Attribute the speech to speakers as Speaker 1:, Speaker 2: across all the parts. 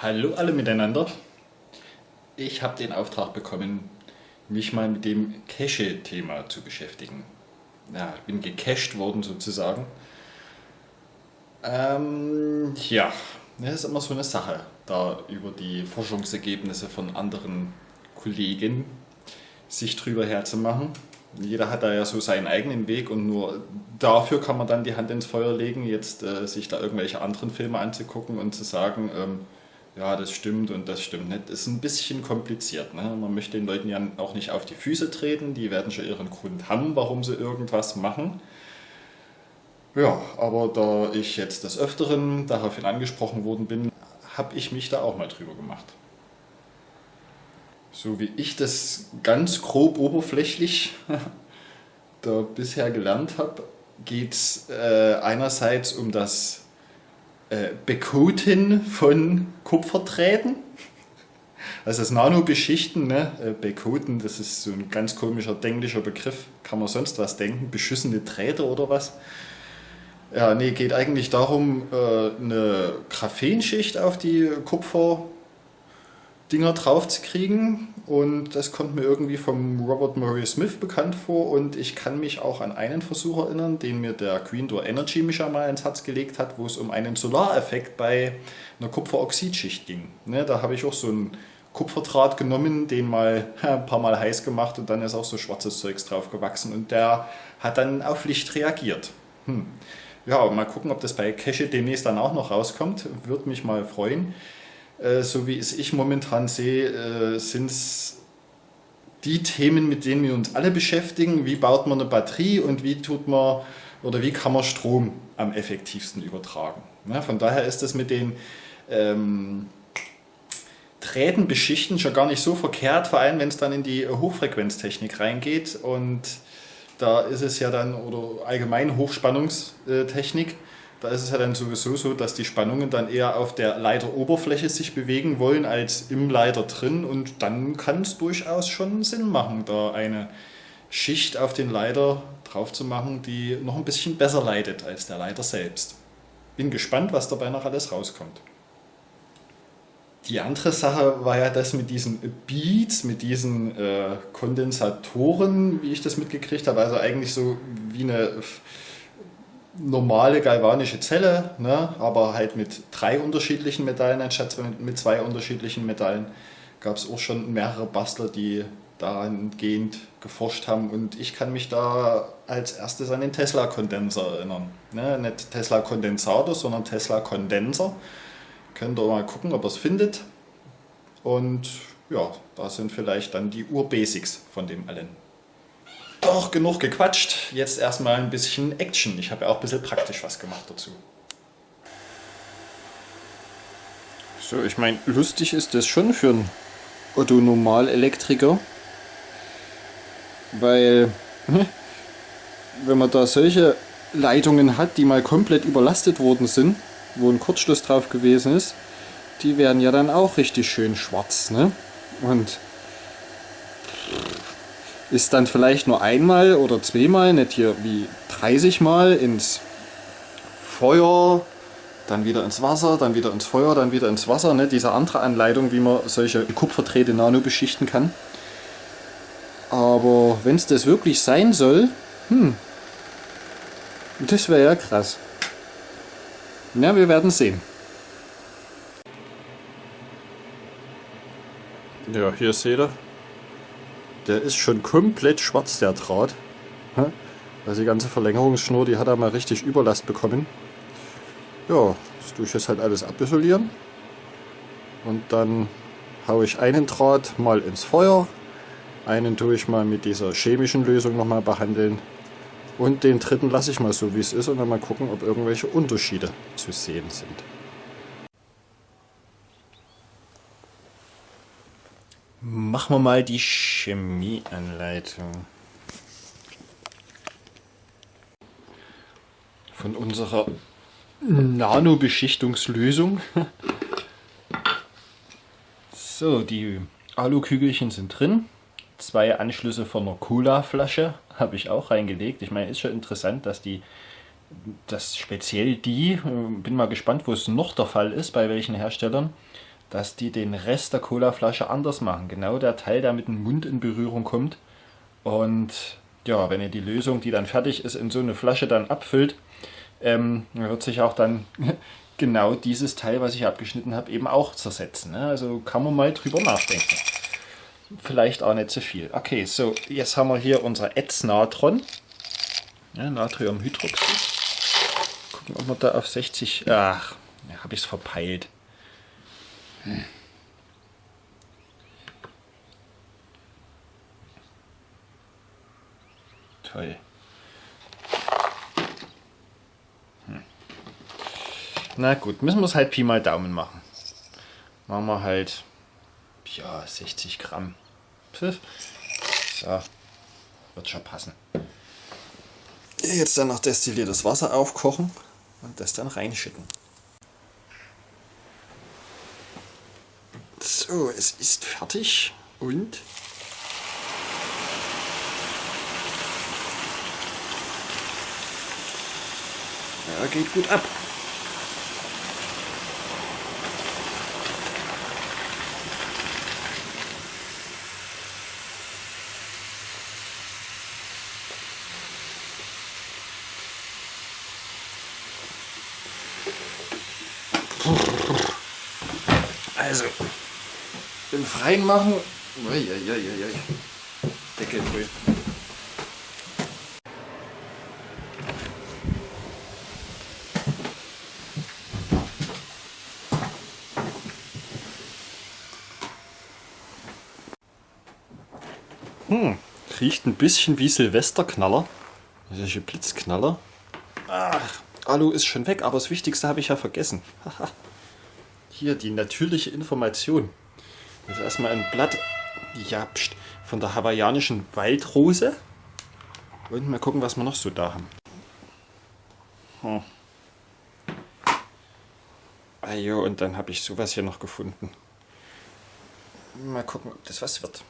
Speaker 1: Hallo alle miteinander. Ich habe den Auftrag bekommen, mich mal mit dem Cache-Thema zu beschäftigen. Ja, ich bin gecached worden sozusagen. Ähm, ja, das ist immer so eine Sache, da über die Forschungsergebnisse von anderen Kollegen sich drüber herzumachen. Jeder hat da ja so seinen eigenen Weg und nur dafür kann man dann die Hand ins Feuer legen, jetzt äh, sich da irgendwelche anderen Filme anzugucken und zu sagen, ähm, ja, das stimmt und das stimmt nicht. Ist ein bisschen kompliziert. Ne? Man möchte den Leuten ja auch nicht auf die Füße treten, die werden schon ihren Grund haben, warum sie irgendwas machen. Ja, aber da ich jetzt des Öfteren daraufhin angesprochen worden bin, habe ich mich da auch mal drüber gemacht. So wie ich das ganz grob oberflächlich da bisher gelernt habe, geht es äh, einerseits um das äh, Bekoten von Kupferdrähten. Also das Nanobeschichten, ne? Äh, Bekoten, das ist so ein ganz komischer denklicher Begriff. Kann man sonst was denken? Beschissene Drähte oder was? Ja, nee, geht eigentlich darum, äh, eine Graphenschicht auf die Kupfer Dinger drauf zu kriegen und das kommt mir irgendwie vom Robert Murray Smith bekannt vor und ich kann mich auch an einen Versuch erinnern, den mir der Green Door Energy Mischer mal ins Herz gelegt hat, wo es um einen Solareffekt bei einer Kupferoxidschicht ging. Ne, da habe ich auch so einen Kupferdraht genommen, den mal ein paar Mal heiß gemacht und dann ist auch so schwarzes Zeugs drauf gewachsen und der hat dann auf Licht reagiert. Hm. Ja, mal gucken, ob das bei Cache demnächst dann auch noch rauskommt. Würde mich mal freuen. Äh, so wie es ich momentan sehe, äh, sind es die Themen, mit denen wir uns alle beschäftigen. Wie baut man eine Batterie und wie tut man oder wie kann man Strom am effektivsten übertragen. Ja, von daher ist das mit den ähm, Drähten beschichten schon gar nicht so verkehrt, vor allem wenn es dann in die Hochfrequenztechnik reingeht und da ist es ja dann, oder allgemein Hochspannungstechnik, da ist es ja dann sowieso so, dass die Spannungen dann eher auf der Leiteroberfläche sich bewegen wollen als im Leiter drin und dann kann es durchaus schon Sinn machen, da eine Schicht auf den Leiter drauf zu machen, die noch ein bisschen besser leitet als der Leiter selbst. Bin gespannt, was dabei noch alles rauskommt. Die andere Sache war ja das mit diesen Beats, mit diesen äh, Kondensatoren, wie ich das mitgekriegt habe. Also eigentlich so wie eine normale galvanische Zelle, ne, aber halt mit drei unterschiedlichen Metallen anstatt mit zwei unterschiedlichen Metallen. Gab es auch schon mehrere Bastler, die dahingehend geforscht haben und ich kann mich da als erstes an den Tesla-Kondenser erinnern. Ne, nicht Tesla-Kondensator, sondern Tesla-Kondenser. Könnt ihr mal gucken, ob ihr es findet. Und ja, da sind vielleicht dann die Ur-Basics von dem allen. Doch, genug gequatscht. Jetzt erstmal ein bisschen Action. Ich habe ja auch ein bisschen praktisch was gemacht dazu. So, ich meine, lustig ist das schon für einen Otto-Normal-Elektriker. Weil, hm, wenn man da solche Leitungen hat, die mal komplett überlastet worden sind, wo ein Kurzschluss drauf gewesen ist, die werden ja dann auch richtig schön schwarz. Ne? Und ist dann vielleicht nur einmal oder zweimal, nicht hier wie 30 Mal ins Feuer, dann wieder ins Wasser, dann wieder ins Feuer, dann wieder ins Wasser. Ne? Diese andere Anleitung, wie man solche Kupferdrähte nano beschichten kann. Aber wenn es das wirklich sein soll, hm, das wäre ja krass. Na, wir werden sehen. Ja, hier seht ihr, der ist schon komplett schwarz, der Draht. Also die ganze Verlängerungsschnur, die hat er mal richtig Überlast bekommen. Ja, das tue ich jetzt halt alles abisolieren. Und dann haue ich einen Draht mal ins Feuer. Einen tue ich mal mit dieser chemischen Lösung nochmal behandeln. Und den dritten lasse ich mal so wie es ist und dann mal gucken, ob irgendwelche Unterschiede zu sehen sind. Machen wir mal die Chemieanleitung. Von unserer Nanobeschichtungslösung. So, die Alukügelchen sind drin. Zwei Anschlüsse von einer Cola-Flasche habe ich auch reingelegt. Ich meine, ist schon interessant, dass die, dass speziell die, äh, bin mal gespannt, wo es noch der Fall ist, bei welchen Herstellern, dass die den Rest der Colaflasche anders machen. Genau der Teil, der mit dem Mund in Berührung kommt. Und ja, wenn ihr die Lösung, die dann fertig ist, in so eine Flasche dann abfüllt, ähm, wird sich auch dann genau dieses Teil, was ich abgeschnitten habe, eben auch zersetzen. Ne? Also kann man mal drüber nachdenken. Vielleicht auch nicht so viel. Okay, so, jetzt haben wir hier unser Ätznatron. Ja, Natriumhydroxid. Gucken, ob wir da auf 60... Ach, habe ich es verpeilt. Toll. Hm. Na gut, müssen wir es halt Pi mal Daumen machen. Machen wir halt, ja, 60 Gramm. Pfiff. So, wird schon passen. Jetzt dann noch destilliertes Wasser aufkochen und das dann reinschütten. So, es ist fertig und ja, geht gut ab. Also, den Freien machen. Uiuiuiui. Deckel drüber. Hm, riecht ein bisschen wie Silvesterknaller. Solche Blitzknaller. Ach, Alu ist schon weg, aber das Wichtigste habe ich ja vergessen. Hier die natürliche Information. Jetzt erstmal ein Blatt ja, pst, von der hawaiianischen Waldrose. Und mal gucken, was wir noch so da haben. Hm. Ah jo, und dann habe ich sowas hier noch gefunden. Mal gucken, ob das was wird.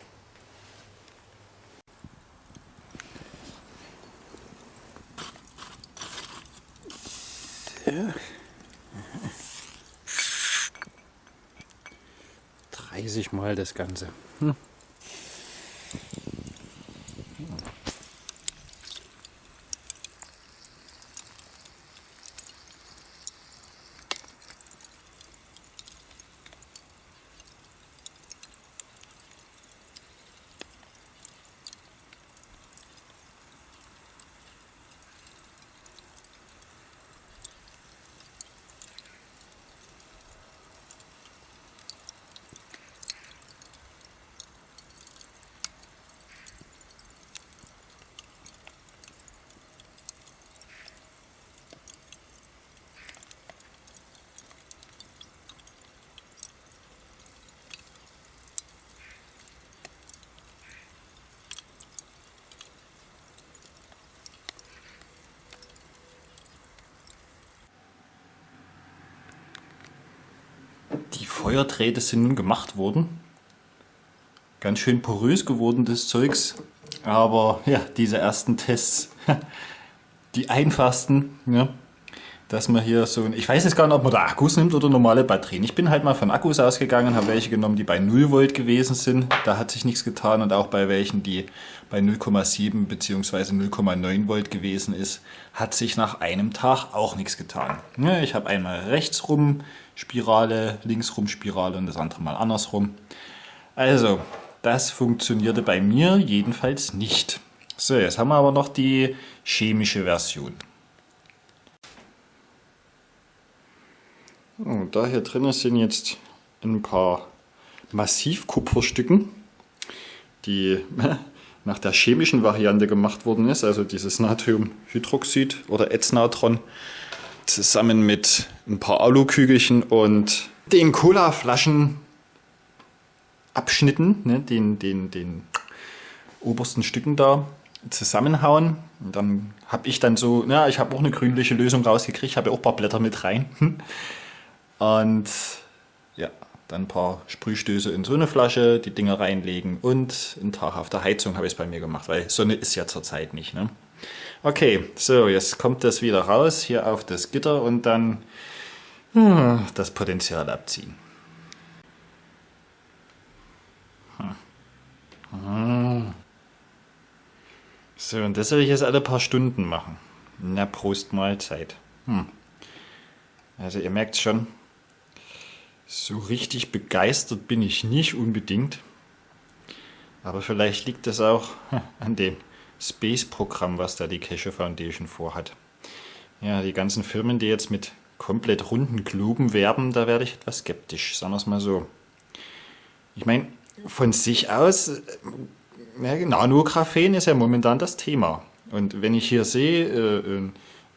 Speaker 1: Ja. 30 Mal das Ganze. Hm. Die Feuerdrähte sind nun gemacht worden. Ganz schön porös geworden das Zeugs. Aber ja, diese ersten Tests, die einfachsten, ja, dass man hier so, ich weiß jetzt gar nicht, ob man da Akkus nimmt oder normale Batterien. Ich bin halt mal von Akkus ausgegangen, habe welche genommen, die bei 0 Volt gewesen sind. Da hat sich nichts getan und auch bei welchen, die bei 0,7 bzw. 0,9 Volt gewesen ist, hat sich nach einem Tag auch nichts getan. Ich habe einmal rechts rum Spirale, links rum Spirale und das andere mal andersrum. Also, das funktionierte bei mir jedenfalls nicht. So, jetzt haben wir aber noch die chemische Version. Und da hier drin sind jetzt ein paar Massivkupferstücken, die nach der chemischen Variante gemacht worden ist, also dieses Natriumhydroxid oder Ätznatron, zusammen mit ein paar Alukügelchen und den Colaflaschen Abschnitten, ne, den, den, den obersten Stücken da zusammenhauen. Und dann habe ich dann so, ja, ich habe auch eine grünliche Lösung rausgekriegt, habe auch ein paar Blätter mit rein. Und ja, dann ein paar Sprühstöße in so eine Flasche, die Dinger reinlegen und einen Tag auf der Heizung habe ich es bei mir gemacht, weil Sonne ist ja zurzeit nicht. Ne? Okay, so jetzt kommt das wieder raus hier auf das Gitter und dann hm, das Potenzial abziehen. So, und das soll ich jetzt alle paar Stunden machen. Na, Prost Mahlzeit. Hm. Also ihr merkt schon, so richtig begeistert bin ich nicht unbedingt. Aber vielleicht liegt das auch an dem Space-Programm, was da die Cache Foundation vorhat. Ja, die ganzen Firmen, die jetzt mit komplett runden Globen werben, da werde ich etwas skeptisch, sagen wir es mal so. Ich meine, von sich aus, äh, ja, Nanographen ist ja momentan das Thema. Und wenn ich hier sehe, äh,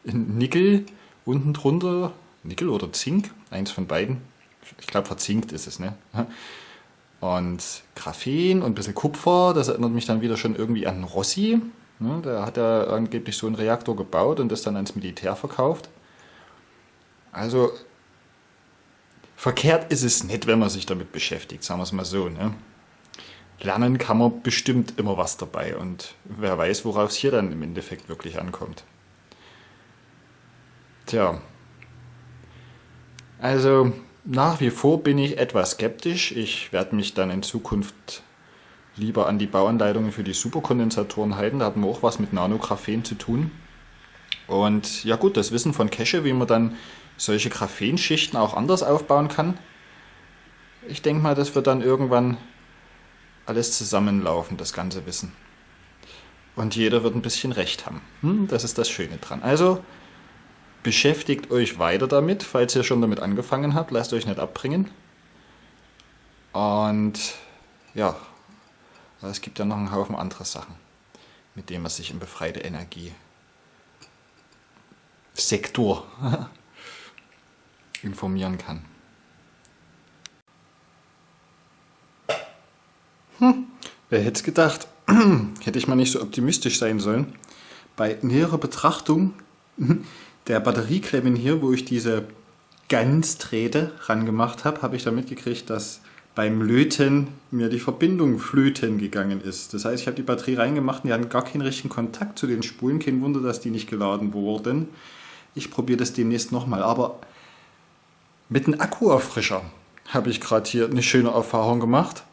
Speaker 1: Nickel unten drunter, Nickel oder Zink, eins von beiden, ich glaube verzinkt ist es, ne? Und Graphen und ein bisschen Kupfer, das erinnert mich dann wieder schon irgendwie an Rossi. Ne? Der hat ja angeblich so einen Reaktor gebaut und das dann ans Militär verkauft. Also verkehrt ist es nicht, wenn man sich damit beschäftigt, sagen wir es mal so. Ne? Lernen kann man bestimmt immer was dabei und wer weiß, worauf es hier dann im Endeffekt wirklich ankommt. Tja, also nach wie vor bin ich etwas skeptisch. Ich werde mich dann in Zukunft lieber an die Bauanleitungen für die Superkondensatoren halten. Da haben wir auch was mit Nanographen zu tun. Und ja gut, das Wissen von Cache, wie man dann solche Graphenschichten auch anders aufbauen kann. Ich denke mal, das wird dann irgendwann alles zusammenlaufen, das ganze Wissen. Und jeder wird ein bisschen Recht haben. Hm, das ist das Schöne dran. Also Beschäftigt euch weiter damit, falls ihr schon damit angefangen habt. Lasst euch nicht abbringen. Und ja, es gibt ja noch einen Haufen andere Sachen, mit denen man sich im befreite Energie Sektor informieren kann. Hm, wer hätte es gedacht? hätte ich mal nicht so optimistisch sein sollen. Bei näherer Betrachtung der Batterieklemmen hier, wo ich diese Ganzträte ran gemacht habe, habe ich da mitgekriegt, dass beim Löten mir die Verbindung flöten gegangen ist. Das heißt, ich habe die Batterie reingemacht und die hatten gar keinen richtigen Kontakt zu den Spulen. Kein Wunder, dass die nicht geladen wurden. Ich probiere das demnächst nochmal. Aber mit einem Akkuerfrischer habe ich gerade hier eine schöne Erfahrung gemacht.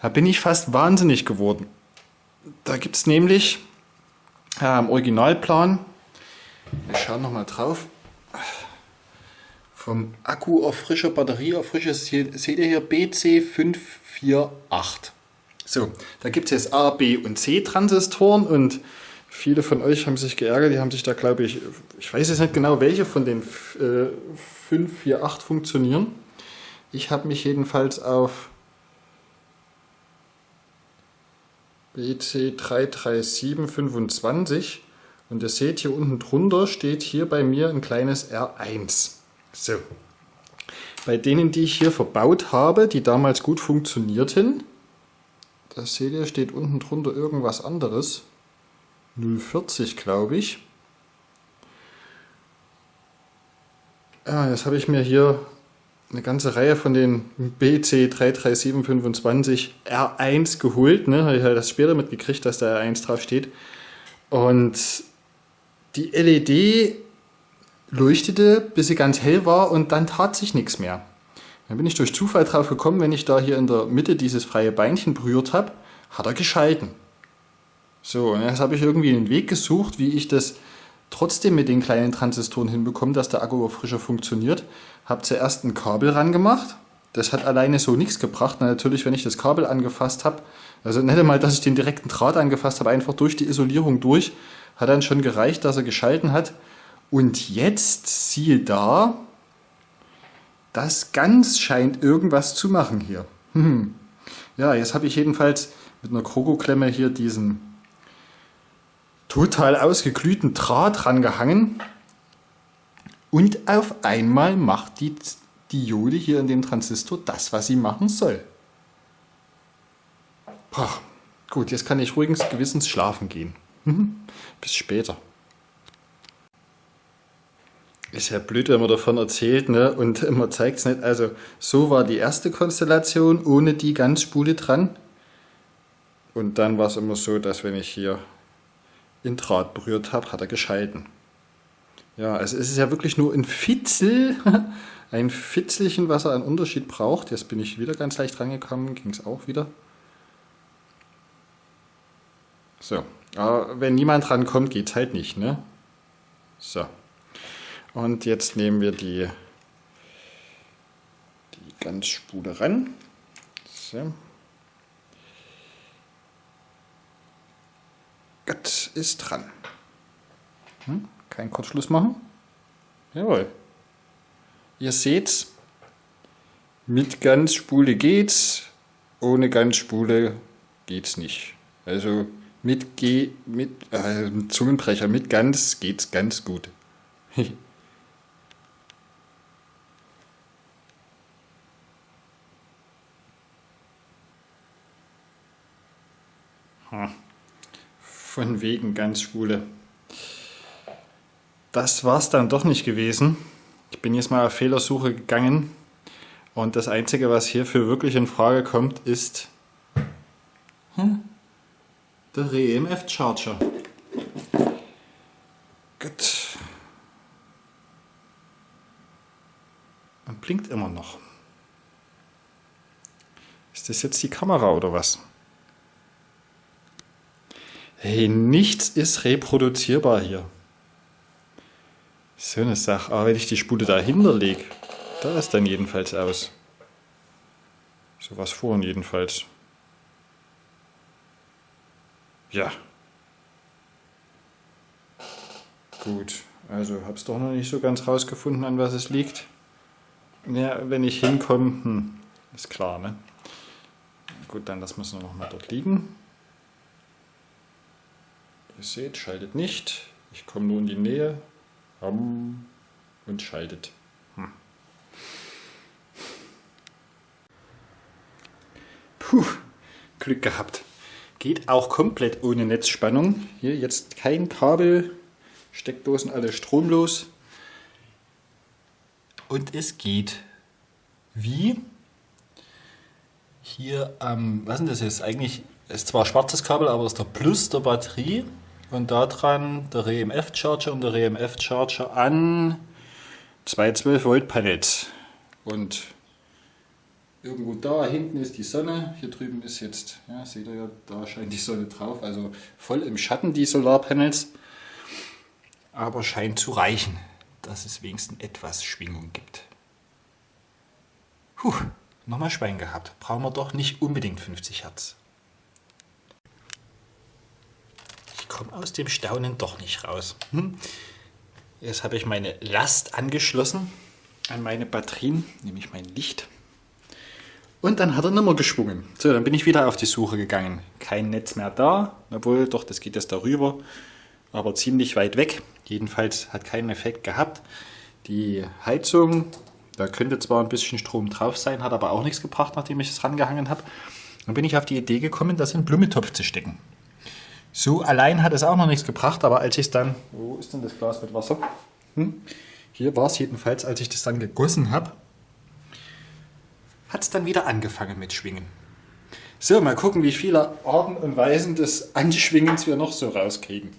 Speaker 1: Da bin ich fast wahnsinnig geworden. Da gibt es nämlich äh, im Originalplan wir schauen nochmal drauf. Vom Akku auf frischer Batterie auf frisches, seht ihr hier BC548. So, da gibt es jetzt A, B und C Transistoren und viele von euch haben sich geärgert, die haben sich da glaube ich, ich weiß jetzt nicht genau welche von den äh, 5, 4, 8 funktionieren. Ich habe mich jedenfalls auf BC33725 und ihr seht hier unten drunter steht hier bei mir ein kleines R1. So. Bei denen, die ich hier verbaut habe, die damals gut funktionierten, da seht ihr, steht unten drunter irgendwas anderes. 040 glaube ich. Ja, jetzt habe ich mir hier eine ganze Reihe von den BC33725 R1 geholt. Ne? Habe ich halt das später mitgekriegt, dass da R1 drauf steht. Und die LED leuchtete, bis sie ganz hell war und dann tat sich nichts mehr. Dann bin ich durch Zufall drauf gekommen, wenn ich da hier in der Mitte dieses freie Beinchen berührt habe, hat er geschalten. So, und jetzt habe ich irgendwie einen Weg gesucht, wie ich das trotzdem mit den kleinen Transistoren hinbekomme, dass der Akku frischer funktioniert. Habe zuerst ein Kabel ran gemacht. Das hat alleine so nichts gebracht. Na, natürlich, wenn ich das Kabel angefasst habe, also nicht einmal, dass ich den direkten Draht angefasst habe, einfach durch die Isolierung durch, hat dann schon gereicht, dass er geschalten hat. Und jetzt, siehe da, das ganz scheint irgendwas zu machen hier. Hm. Ja, jetzt habe ich jedenfalls mit einer Krokoklemme hier diesen total ausgeglühten Draht rangehangen. Und auf einmal macht die Diode hier in dem Transistor das, was sie machen soll. Boah, gut, jetzt kann ich ruhigens Gewissens schlafen gehen. Bis später. Ist ja blöd, wenn man davon erzählt ne? und man zeigt es nicht. Also so war die erste Konstellation ohne die Ganzspule dran. Und dann war es immer so, dass wenn ich hier in Draht berührt habe, hat er geschalten. Ja, also es ist ja wirklich nur ein Fitzel, ein Fitzelchen, was er an Unterschied braucht. Jetzt bin ich wieder ganz leicht rangekommen, ging es auch wieder. So, aber wenn niemand rankommt, geht es halt nicht, ne? So. Und jetzt nehmen wir die, die Ganzspule ran. So. Gott ist dran. Hm? Kein Kurzschluss machen. Jawohl. Ihr seht's, mit Ganzspule geht's, ohne Ganzspule geht's nicht. Also mit G, mit äh, Zungenbrecher, mit Gans geht's ganz gut. Von wegen ganz schwule. Das war's dann doch nicht gewesen. Ich bin jetzt mal auf Fehlersuche gegangen und das Einzige, was hierfür wirklich in Frage kommt, ist hm, der REMF Charger. Gut. Und blinkt immer noch. Ist das jetzt die Kamera oder was? Hey, nichts ist reproduzierbar hier. So eine Sache. Aber wenn ich die Spule dahinter lege, da ist dann jedenfalls aus. So was vorhin jedenfalls. Ja. Gut, also hab's doch noch nicht so ganz rausgefunden, an was es liegt. Ja, wenn ich hinkomme, hm, ist klar, ne? Gut, dann lassen wir es noch mal dort liegen. Ihr seht, schaltet nicht. Ich komme nur in die Nähe und schaltet. Hm. Puh, Glück gehabt. Geht auch komplett ohne Netzspannung. Hier jetzt kein Kabel, Steckdosen alle stromlos. Und es geht. Wie? Hier am, ähm, was ist das jetzt? Eigentlich ist zwar schwarzes Kabel, aber ist der Plus der Batterie und da dran der RMF Charger und der RMF Charger an zwei 12 Volt Panels. Und irgendwo da hinten ist die Sonne, hier drüben ist jetzt, ja, seht ihr ja, da scheint die Sonne drauf, also voll im Schatten die Solarpanels. Aber scheint zu reichen, dass es wenigstens etwas Schwingung gibt. Puh, nochmal Schwein gehabt. Brauchen wir doch nicht unbedingt 50 Hertz. komme aus dem Staunen doch nicht raus. Hm? Jetzt habe ich meine Last angeschlossen an meine Batterien, nämlich mein Licht. Und dann hat er nicht mehr geschwungen. So, dann bin ich wieder auf die Suche gegangen. Kein Netz mehr da, obwohl, doch, das geht jetzt darüber, aber ziemlich weit weg. Jedenfalls hat keinen Effekt gehabt. Die Heizung, da könnte zwar ein bisschen Strom drauf sein, hat aber auch nichts gebracht, nachdem ich es rangehangen habe. Dann bin ich auf die Idee gekommen, das in Blumentopf zu stecken. So allein hat es auch noch nichts gebracht, aber als ich es dann, wo ist denn das Glas mit Wasser? Hm? Hier war es jedenfalls, als ich das dann gegossen habe, hat es dann wieder angefangen mit Schwingen. So, mal gucken, wie viele Arten und Weisen des Anschwingens wir noch so rauskriegen.